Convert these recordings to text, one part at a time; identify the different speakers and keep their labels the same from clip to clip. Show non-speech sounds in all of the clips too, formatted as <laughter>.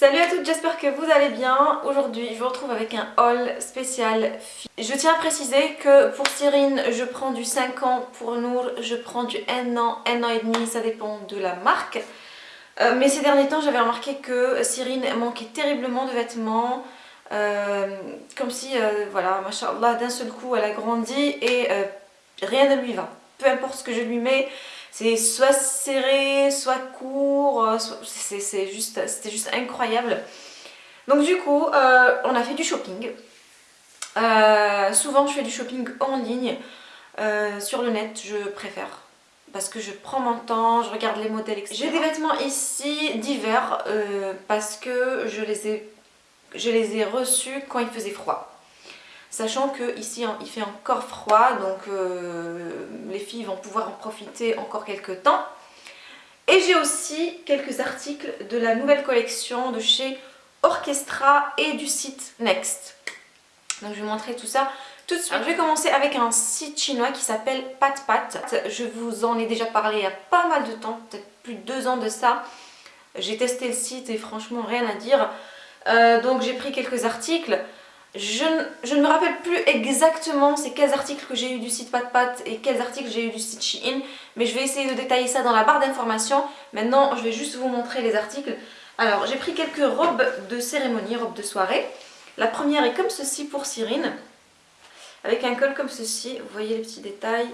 Speaker 1: Salut à toutes, j'espère que vous allez bien. Aujourd'hui, je vous retrouve avec un haul spécial Je tiens à préciser que pour Cyrine, je prends du 5 ans. Pour Nour, je prends du 1 an, 1 an et demi, ça dépend de la marque. Euh, mais ces derniers temps, j'avais remarqué que Cyrine manquait terriblement de vêtements. Euh, comme si, euh, voilà, machallah, d'un seul coup, elle a grandi et rien ne lui va. Peu importe ce que je lui mets, c'est soit serré, soit court, euh, c'était juste, juste incroyable. Donc du coup, euh, on a fait du shopping. Euh, souvent je fais du shopping en ligne, sur le net je préfère. Parce que je prends mon temps, je regarde les modèles, etc. J'ai des vêtements ici d'hiver parce que je les, ai, je les ai reçus quand il faisait froid. Sachant que ici il fait encore froid, donc euh, les filles vont pouvoir en profiter encore quelques temps. Et j'ai aussi quelques articles de la nouvelle collection de chez Orchestra et du site Next. Donc je vais vous montrer tout ça tout de suite. je vais commencer avec un site chinois qui s'appelle Pat Pat. Je vous en ai déjà parlé il y a pas mal de temps, peut-être plus de deux ans de ça. J'ai testé le site et franchement rien à dire. Euh, donc j'ai pris quelques articles. Je, ne me rappelle plus exactement c'est quels articles que j'ai eu du site PatPat et quels articles j'ai eu du site Shein, mais je vais essayer de détailler ça dans la barre d'informations. Maintenant, je vais juste vous montrer les articles. Alors, j'ai pris quelques robes de cérémonie, robes de soirée. La première est comme ceci pour Cyrine, avec un col comme ceci. Vous voyez les petits détails.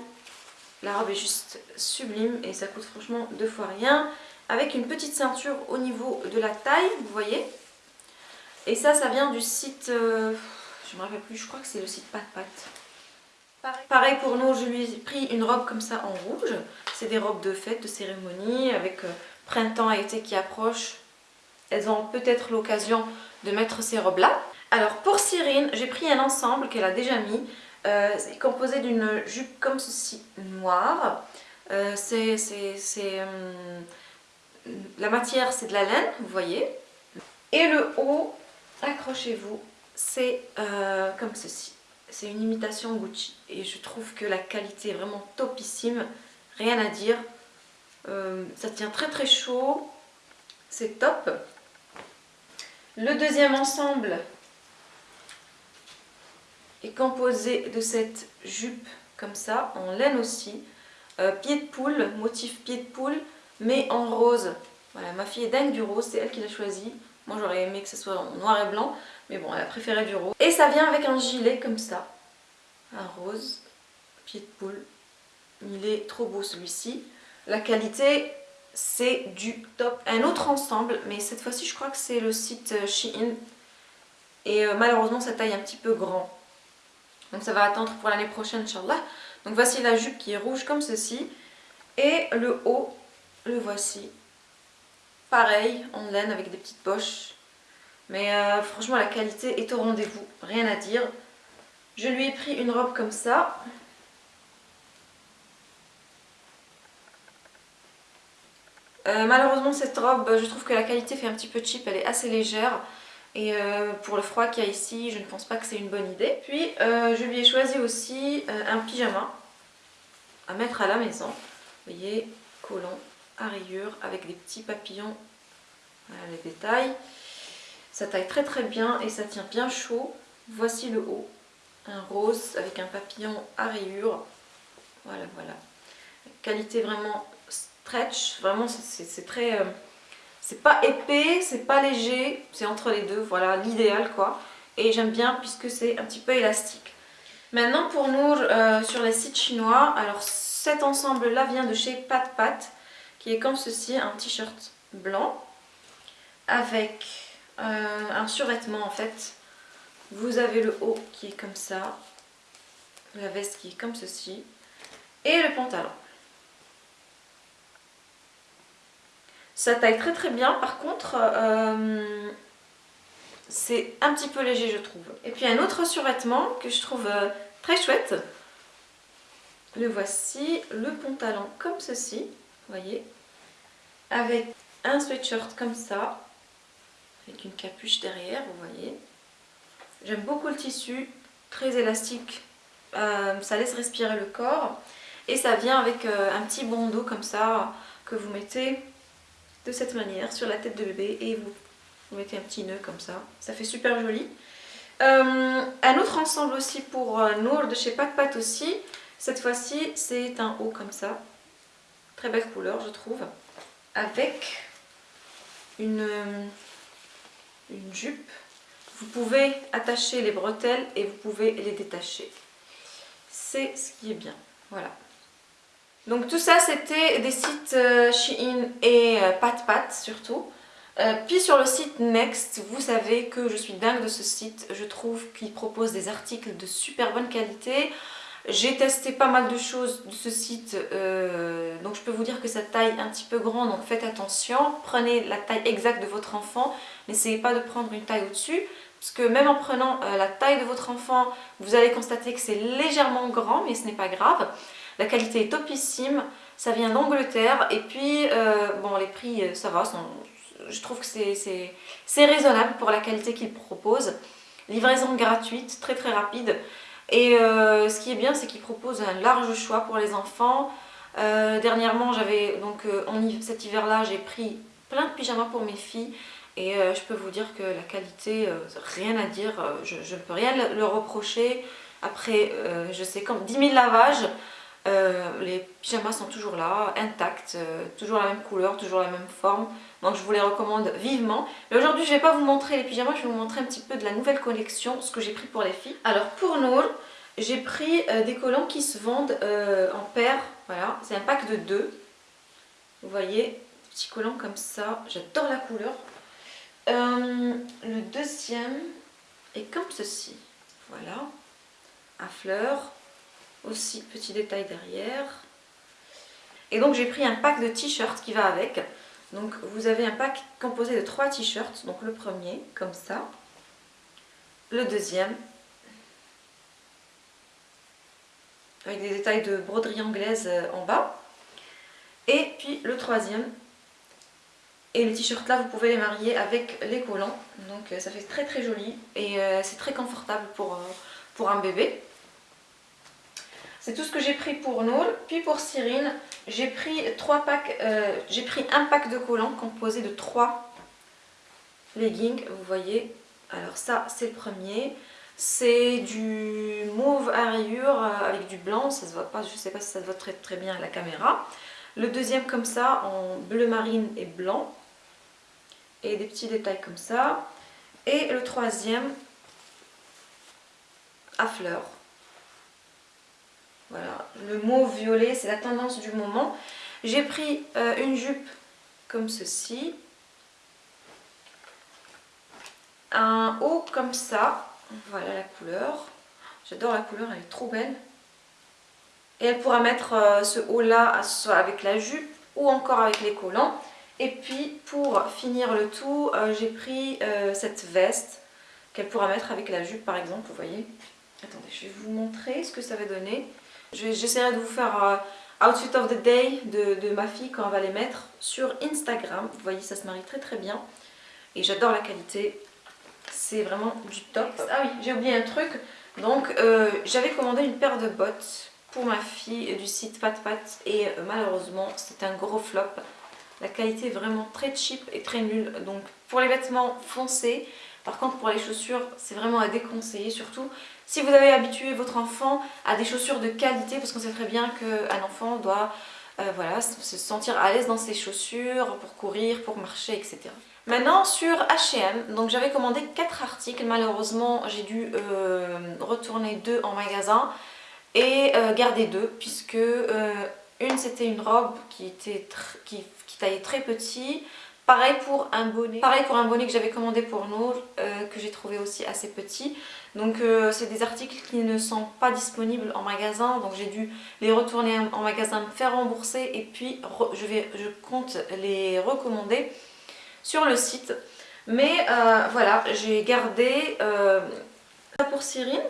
Speaker 1: La robe est juste sublime et ça coûte franchement deux fois rien. Avec une petite ceinture au niveau de la taille, vous voyez. Et ça, ça vient du site, euh, je me rappelle plus, je crois que c'est le site Pat Pat. Pareil. pour nous, je lui ai pris une robe comme ça en rouge. C'est des robes de fête, de cérémonie, avec euh, printemps et été qui approche. Elles ont peut-être l'occasion de mettre ces robes-là. Alors pour Cyrine, j'ai pris un ensemble qu'elle a déjà mis. Euh, c'est composé d'une jupe comme ceci, noire. c'est... la matière, c'est de la laine, vous voyez. Et le haut, accrochez-vous, c'est euh, comme ceci. C'est une imitation Gucci et je trouve que la qualité est vraiment topissime, rien à dire. Euh, ça tient très très chaud, c'est top. Le deuxième ensemble est composé de cette jupe comme ça, en laine aussi. Euh, pied de poule, motif pied de poule, mais en rose. Voilà, ma fille est dingue du rose, c'est elle qui l'a choisi. Moi j'aurais aimé que ce soit en noir et blanc, mais bon elle a préféré du rose. Et ça vient avec un gilet comme ça, un rose, pied de poule. Il est trop beau celui-ci. La qualité c'est du top. Un autre ensemble, mais cette fois-ci je crois que c'est le site euh, Shein. Et euh, malheureusement sa taille est un petit peu grand. Donc ça va attendre pour l'année prochaine, Inch'Allah. Donc voici la jupe qui est rouge comme ceci. Et le haut, le voici pareil en laine avec des petites poches. Mais euh, franchement la qualité est au rendez-vous, rien à dire. Je lui ai pris une robe comme ça. Euh, malheureusement cette robe, je trouve que la qualité fait un petit peu cheap, elle est assez légère. Et euh, pour le froid qu'il y a ici, je ne pense pas que c'est une bonne idée. Puis je lui ai choisi aussi un pyjama à mettre à la maison. Vous voyez, collant à rayures avec des petits papillons. Voilà les détails. Ça taille très très bien et ça tient bien chaud. Voici le haut. Un rose avec un papillon à rayures. Voilà, voilà. Qualité vraiment stretch. Vraiment, c'est très... Euh, c'est pas épais, c'est pas léger. C'est entre les deux. Voilà, l'idéal quoi. Et j'aime bien puisque c'est un petit peu élastique. Maintenant pour nous, euh, sur les sites chinois, alors cet ensemble là vient de chez Pat Pat qui est comme ceci, un t-shirt blanc avec euh, un survêtement en fait. Vous avez le haut qui est comme ça, la veste qui est comme ceci et le pantalon. Ça taille très très bien, par contre euh, c'est un petit peu léger je trouve. Et puis un autre survêtement que je trouve euh, très chouette. Le voici, le pantalon comme ceci, voyez avec un sweatshirt comme ça, avec une capuche derrière, vous voyez. J'aime beaucoup le tissu, très élastique, euh, ça laisse respirer le corps. Et ça vient avec euh, un petit bandeau comme ça, que vous mettez de cette manière sur la tête de bébé et vous mettez un petit nœud comme ça, ça fait super joli. Euh, un autre ensemble aussi pour Nour de chez Pat aussi. Cette fois-ci, c'est un haut comme ça. Très belle couleur, je trouve. Avec une, euh, une jupe. Vous pouvez attacher les bretelles et vous pouvez les détacher. C'est ce qui est bien. Voilà. Donc tout ça, c'était des sites Shein et Pat Pat surtout. Euh, puis sur le site Next, vous savez que je suis dingue de ce site. Je trouve qu'il propose des articles de super bonne qualité. J'ai testé pas mal de choses de ce site, euh, donc je peux vous dire que sa taille est un petit peu grande, donc faites attention. Prenez la taille exacte de votre enfant, n'essayez pas de prendre une taille au-dessus, parce que même en prenant euh, la taille de votre enfant, vous allez constater que c'est légèrement grand, mais ce n'est pas grave. La qualité est topissime, ça vient d'Angleterre, et puis, bon, les prix, ça va, je trouve que c'est raisonnable pour la qualité qu'il propose. Livraison gratuite, très très rapide. Et euh, ce qui est bien, c'est qu'il propose un large choix pour les enfants. Euh, dernièrement, j'avais donc euh, cet hiver-là, j'ai pris plein de pyjamas pour mes filles. Et je peux vous dire que la qualité, rien à dire, je ne peux rien le reprocher. Après, je sais comme 10 000 lavages, les pyjamas sont toujours là, intacts, toujours la même couleur, toujours la même forme. Donc je vous les recommande vivement. Mais aujourd'hui je ne vais pas vous montrer les pyjamas, je vais vous montrer un petit peu de la nouvelle collection, ce que j'ai pris pour les filles. Alors pour Noël, j'ai pris euh, des collants qui se vendent euh, en paire. Voilà, c'est un pack de deux. Vous voyez, petits collants comme ça. J'adore la couleur. Euh, le deuxième est comme ceci. Voilà, à fleurs. Aussi, petit détail derrière. Et donc j'ai pris un pack de t-shirts qui va avec. Donc vous avez un pack composé de trois t-shirts. Donc le premier, comme ça. Le deuxième, avec des détails de broderie anglaise euh, en bas. Et puis le troisième. Et les t-shirts là, vous pouvez les marier avec les collants. Donc euh, ça fait très très joli et euh, c'est très confortable pour, pour un bébé. C'est tout ce que j'ai pris pour Noël. Puis pour Cyrine, euh, j'ai pris un pack de collants composé de trois leggings, vous voyez. Alors ça, c'est le premier. C'est du mauve à rayures euh, avec du blanc, ça se pas, je ne sais pas si ça se voit très, très bien à la caméra. Le deuxième comme ça, en bleu marine et blanc. Et des petits détails comme ça. Et le troisième, à fleurs. Voilà, le mauve violet, c'est la tendance du moment. J'ai pris euh, une jupe comme ceci. Un haut comme ça. Voilà la couleur. J'adore la couleur, elle est trop belle. Et elle pourra mettre euh, ce haut-là soit avec la jupe ou encore avec les collants. Et puis pour finir le tout, euh, j'ai pris cette veste qu'elle pourra mettre avec la jupe par exemple, vous voyez. Attendez, je vais vous montrer ce que ça va donner. J'essaierai de vous faire euh, Outfit of the Day de, ma fille quand on va les mettre sur Instagram. Vous voyez, ça se marie très très bien. Et j'adore la qualité. C'est vraiment du top. Ah oui, j'ai oublié un truc. Donc, euh, j'avais commandé une paire de bottes pour ma fille du site Pat Pat. Et euh, malheureusement, c'est un gros flop. La qualité est vraiment très cheap et très nulle. Donc, pour les vêtements foncés, par contre, pour les chaussures, c'est vraiment à déconseiller. Surtout si vous avez habitué votre enfant à des chaussures de qualité, parce qu'on sait très bien qu'un enfant doit euh, voilà, se sentir à l'aise dans ses chaussures pour courir, pour marcher, etc. Maintenant sur H&M, donc j'avais commandé 4 articles, malheureusement j'ai dû euh, retourner 2 en magasin et euh, garder 2 puisque une c'était une robe qui, était qui, qui taillait très petit, Pareil pour un bonnet. Pareil pour un bonnet que j'avais commandé pour Nour, euh, que j'ai trouvé aussi assez petit. Donc euh, c'est des articles qui ne sont pas disponibles en magasin, donc j'ai dû les retourner en magasin, me faire rembourser et puis je, vais, je compte les recommander sur le site. Mais euh, voilà, j'ai gardé ça pour Cyrine,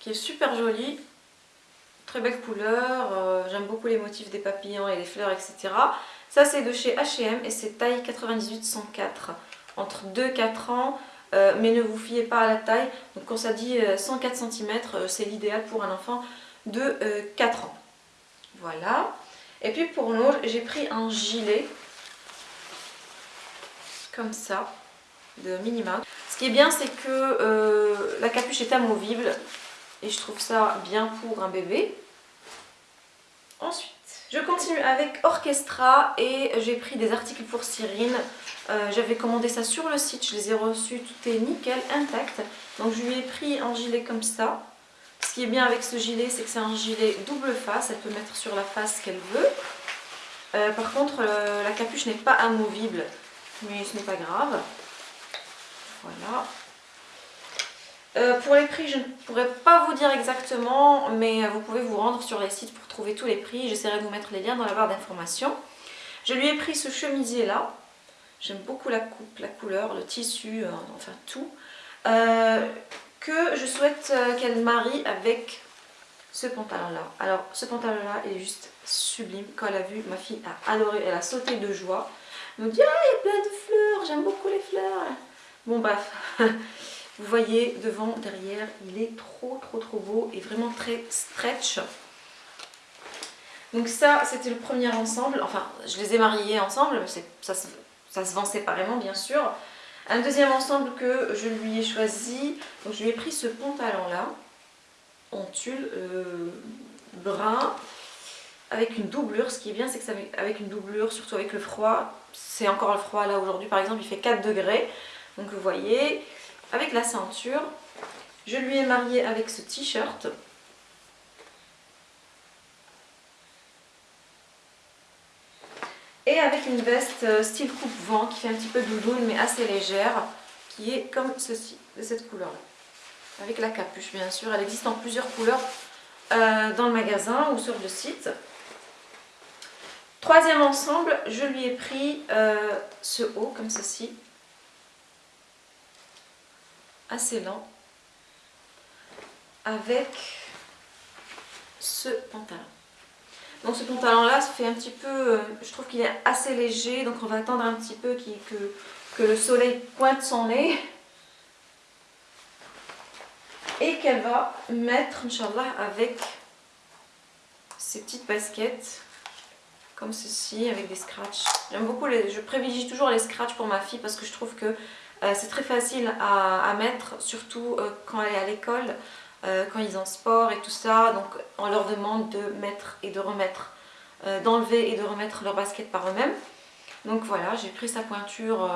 Speaker 1: qui est super jolie. Très belle couleur, j'aime beaucoup les motifs des papillons et des fleurs, etc. Ça c'est de chez H&M et c'est taille 98-104, entre 2 et 4 ans. Euh, mais ne vous fiez pas à la taille. Donc quand ça dit 104 euh, cm, euh, c'est l'idéal pour un enfant de 4 ans. Voilà. Et puis pour nous, j'ai pris un gilet. comme ça de Mouse. Ce qui est bien c'est que la capuche est amovible et je trouve ça bien pour un bébé. Ensuite, je continue avec Orchestra et j'ai pris des articles pour Cyrine. Euh, j'avais commandé ça sur le site, je les ai reçus, tout est nickel, intact. Donc je lui ai pris un gilet comme ça. Ce qui est bien avec ce gilet, c'est que c'est un gilet double face, elle peut mettre sur la face qu'elle veut. Euh, par contre, euh, la capuche n'est pas amovible, mais ce n'est pas grave. Voilà. Euh, pour les prix, je ne pourrais pas vous dire exactement, mais vous pouvez vous rendre sur les sites pour trouver tous les prix. J'essaierai de vous mettre les liens dans la barre d'informations. Je lui ai pris ce chemisier là. J'aime beaucoup la coupe, la couleur, le tissu, enfin tout. que je souhaite qu'elle marie avec ce pantalon là. Alors ce pantalon là est juste sublime. Quand elle a vu, ma fille a adoré, elle a sauté de joie. Elle me dit ah il y a plein de fleurs, j'aime beaucoup les fleurs. Bon bref, <laughs> vous voyez devant, derrière, il est trop trop trop beau et vraiment très stretch. Donc ça c'était le premier ensemble, enfin je les ai mariés ensemble, ça, ça se vend séparément bien sûr. Un deuxième ensemble que je lui ai choisi, donc je lui ai pris ce pantalon là en tulle euh, brun avec une doublure. Ce qui est bien, c'est que ça avec une doublure, surtout avec le froid. C'est encore le froid là aujourd'hui, par exemple, il fait 4 degrés. Donc vous voyez, avec la ceinture, je lui ai marié avec ce t-shirt. Et avec une veste euh, style coupe-vent qui fait un petit peu doudoune mais assez légère, qui est comme ceci, de cette couleur-là avec la capuche bien sûr. Elle existe en plusieurs couleurs euh, dans le magasin ou sur le site. Troisième ensemble, je lui ai pris euh, ce haut comme ceci. Assez lent. Avec ce pantalon. Donc ce pantalon là, ça fait un petit peu, euh, je trouve qu'il est assez léger, donc on va attendre un petit peu que, le soleil pointe son nez et qu'elle va mettre, Inch'Allah, avec ces petites baskets comme ceci avec des scratchs. J'aime beaucoup, les, je privilégie toujours les scratchs pour ma fille parce que je trouve que c'est très facile à, mettre, surtout euh, quand elle est à l'école, euh, quand ils ont sport et tout ça. Donc on leur demande de mettre et de remettre, d'enlever et de remettre leurs baskets par eux-mêmes. Donc voilà, j'ai pris sa pointure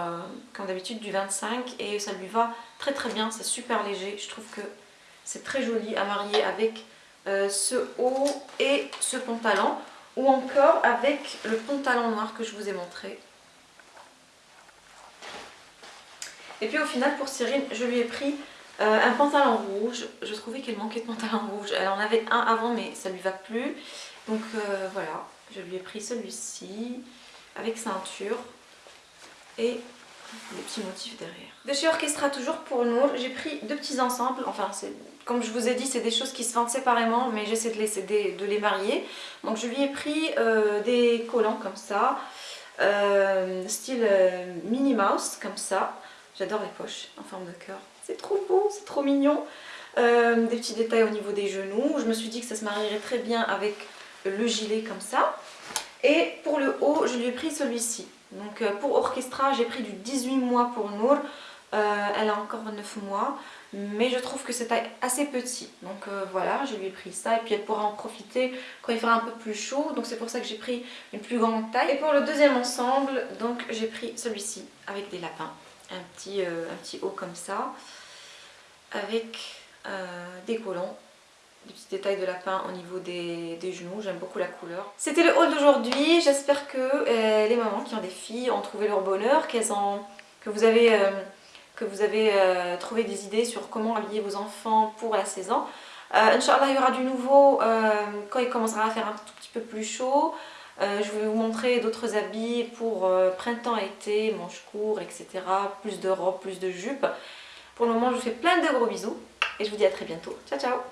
Speaker 1: comme d'habitude du 25 et ça lui va très très bien, c'est super léger. Je trouve que c'est très joli à marier avec euh, ce haut et ce pantalon. Ou encore avec le pantalon noir que je vous ai montré. Et puis au final pour Cyrine, je lui ai pris euh, un pantalon rouge. Je trouvais qu'elle manquait de pantalon rouge. Elle en avait un avant mais ça lui va plus. Donc euh, voilà, je lui ai pris celui-ci avec ceinture. Et des petits motifs derrière. De chez Orchestra toujours pour nous, j'ai pris deux petits ensembles, enfin comme je vous ai dit c'est des choses qui se vendent séparément mais j'essaie de les, marier. Donc je lui ai pris euh, des collants comme ça, style euh, Minnie Mouse comme ça. J'adore les poches en forme de cœur, c'est trop beau, c'est trop mignon. des petits détails au niveau des genoux, je me suis dit que ça se marierait très bien avec le gilet comme ça. Et pour le haut, je lui ai pris celui-ci. Donc euh, pour Orchestra, j'ai pris du 18 mois pour Nour. Euh, elle a encore 9 mois. Mais je trouve que c'est assez petit. Donc euh, voilà, je lui ai pris ça. Et puis elle pourra en profiter quand il fera un peu plus chaud. Donc c'est pour ça que j'ai pris une plus grande taille. Et pour le deuxième ensemble, donc j'ai pris celui-ci avec des lapins. Un petit, un petit haut comme ça. Avec des collants des petits détails de lapin au niveau des, genoux, j'aime beaucoup la couleur. C'était le haul d'aujourd'hui, j'espère que euh, les mamans qui ont des filles ont trouvé leur bonheur, qu'elles ont, que vous avez, euh, que vous avez euh, trouvé des idées sur comment habiller vos enfants pour la saison. Inch'Allah il y aura du nouveau quand il commencera à faire un tout petit peu plus chaud. Je vais vous montrer d'autres habits pour printemps-été, manches courts, etc. Plus de robes, plus de jupes. Pour le moment je vous fais plein de gros bisous et je vous dis à très bientôt. Ciao ciao